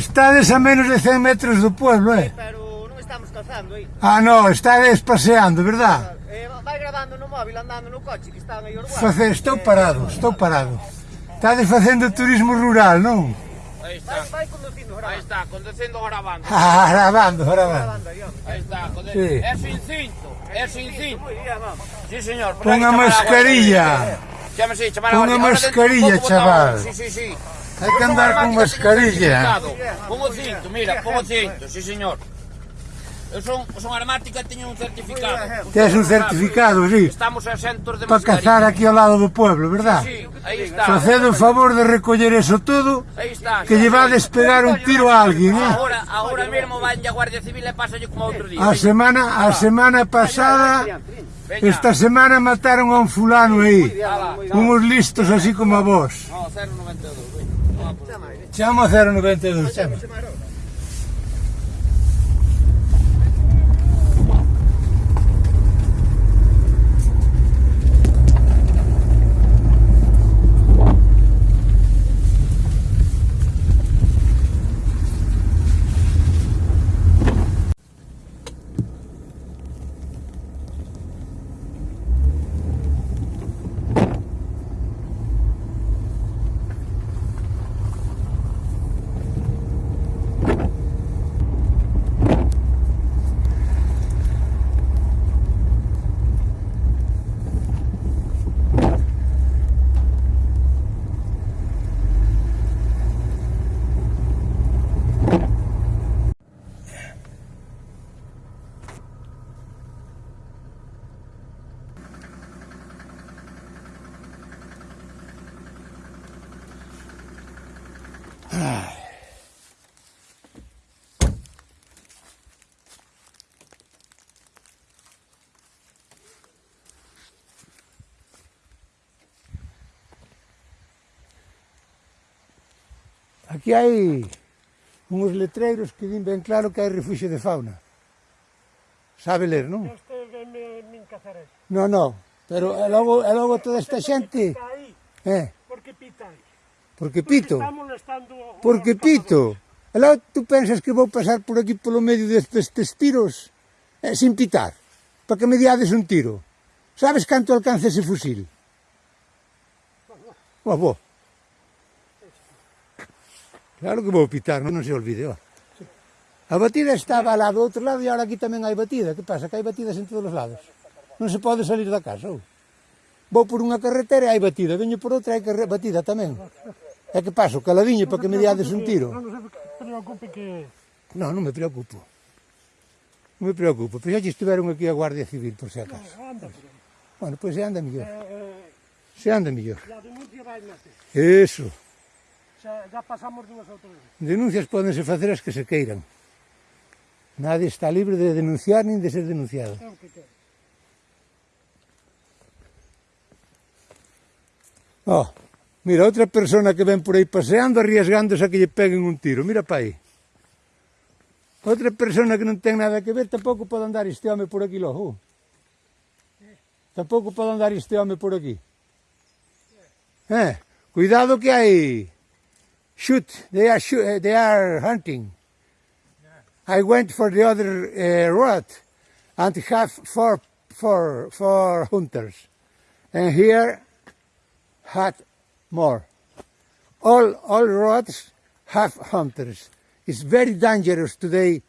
Estades a menos de 100 metros do pueblo, eh? Sí, pero non estamos calzando aí. Eh. Ah, non, estades paseando, verdad? Eh, vai grabando no móvil, andando no coche, que están aí orguados. Face, estou parado, eh, estou parado. Estades facendo turismo rural, non? Aí está. Vai, vai conducindo, grabando. Aí está, conducindo grabando. Ah, grabando, grabando. Aí está, conducindo. Sí. É sin cinto, é sin cinto. Sí, señor. Pon a mascarilla. Chámese, chamar a Pon a mascarilla, chaval. Sí, sí, sí. Hai que andar con mascarilla. Con o cinto, mira, con o cinto, sí señor. Eu son, son armática e teño un certificado. Tes un certificado, sí. Estamos a centros de Para cazar aquí ao lado do pueblo, verdad? Sí, sí aí está. Facedo o favor de recoller eso todo, aí está, que lle va a despegar un tiro a alguén, eh? Ahora, ahora mesmo van a Guardia Civil e pasalle como outro día. A semana, a semana pasada, esta semana mataron a un fulano aí, unos listos así como a vos. No, 092. Siamo a fare. Aquí hai uns letreiros que din ben claro que hai refugio de fauna. Sabe ler, non? Este é min cazares. No, no, pero e logo, e logo toda esta xente... Eh? Porque pita aí. Porque pito. Porque pito. E logo tú pensas que vou pasar por aquí polo medio destes tiros eh, sin pitar, para que me diades un tiro. Sabes canto alcanza ese fusil? Boa, boa. Claro que vou pitar, non, non se olvide, ó. A batida estaba lá do outro lado e agora aquí tamén hai batida. Que pasa? Que hai batidas en todos os lados. Non se pode salir da casa, ou? Vou por unha carretera e hai batida. Veño por outra e hai batida tamén. É que paso, caladiño, para que me diades un tiro. Non se preocupe que... Non, non me preocupo. Non me preocupo. Pois xa estiveron aquí a Guardia Civil, por se acaso. Bueno, pois se anda mellor. Eh, eh, se anda mellor. Eso xa, xa pasamos dúas ou tres. Denuncias podense facer as que se queiran. Nadie está libre de denunciar nin de ser denunciado. É. Oh, mira, outra persona que ven por aí paseando arriesgándose a que lle peguen un tiro. Mira pa aí. Outra persona que non ten nada que ver, tampouco pode andar este home por aquí, logo. Eh. Tampouco pode andar este home por aquí. Eh, cuidado que hai... Shoot, they are, shoot, eh, they are hunting. I went for the other uh, road and have four, four, four hunters. And here had more. All, all roads have hunters. It's very dangerous today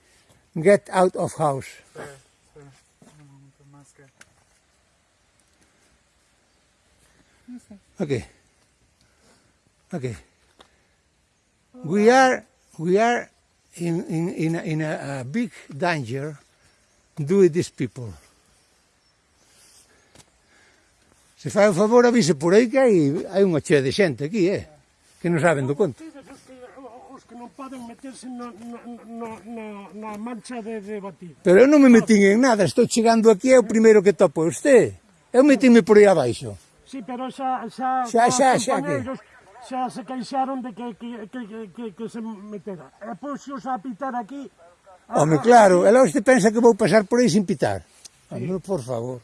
get out of house. Okay. Okay. we are we are in in in, a, in a, a, big danger due these people. Se fai o favor avise por aí que hai, hai unha chea de xente aquí, eh? Que non saben do conto. Os que non poden meterse na, na, na, na mancha de, de batir. Pero eu non me metín en nada, estou chegando aquí, é o primeiro que topo usted. Eu metíme por aí abaixo. Sí, pero xa... Xa, xa, xa, xa, xa que xa se queixaron de que, que, que, que, que se metera. E pois puxos a pitar aquí... Home, claro, ela hoxe pensa que vou pasar por aí sin pitar. Sí. Home, por favor.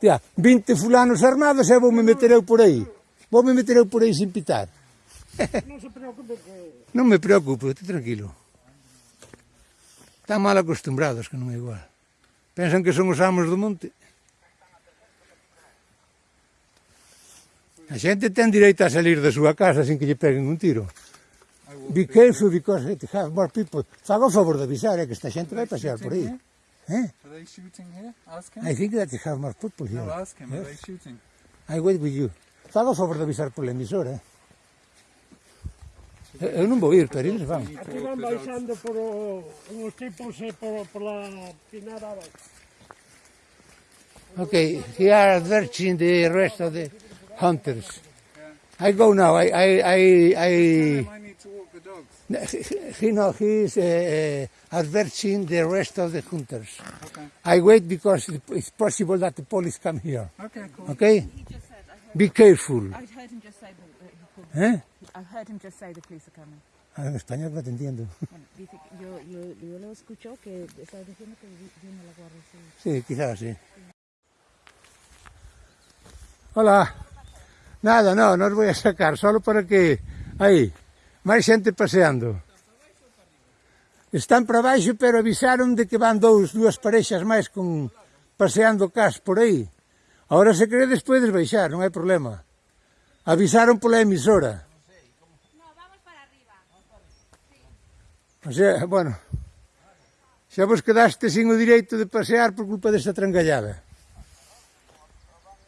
Tia, 20 fulanos armados e vou me meter eu por aí. Vou me meter eu por aí sin pitar. Non se preocupe que... Non me preocupo, estou tranquilo. Están mal acostumbrados, que non é igual. Pensan que son os amos do monte. A xente ten direito a salir da súa casa sin que lle peguen un tiro. Be careful because it have more people. Faga o favor de avisar, é que esta xente vai pasear por aí. Eh? Are they shooting here? Ask him. I think that they have more people here. No, ask him. Yes? Are they shooting? I wait with you. Faga o favor de avisar pola emisora. Eh. Eh, eu non vou ir, pero eles van. Aquí van baixando por o, os tipos e por, por la pinada abaixo. Okay, he are advertising the rest of the... hunters. I go now. I, I, I, I I need to walk the dogs. he no, he is uh, advertising the rest of the hunters. Okay. I wait because it's possible that the police come here. Okay, cool. Okay, He just said, I heard, be careful. I heard him just say that, that he called. ¿Eh? I heard him just say the police are coming. Ah, en español te entiendo. Bueno, dice yo, yo, yo lo escucho que está diciendo que vi- viene la Guardia Civil. Sí, quizás sí. Hola. Nada, no, non vou a sacar, solo para que... Aí, máis xente paseando. Están para baixo, pero avisaron de que van dous, dúas parexas máis con paseando cas por aí. Ahora se queredes podes baixar, non hai problema. Avisaron pola emisora. Vamos para. O sea, bueno, xa vos quedaste sin o direito de pasear por culpa desta trangallada.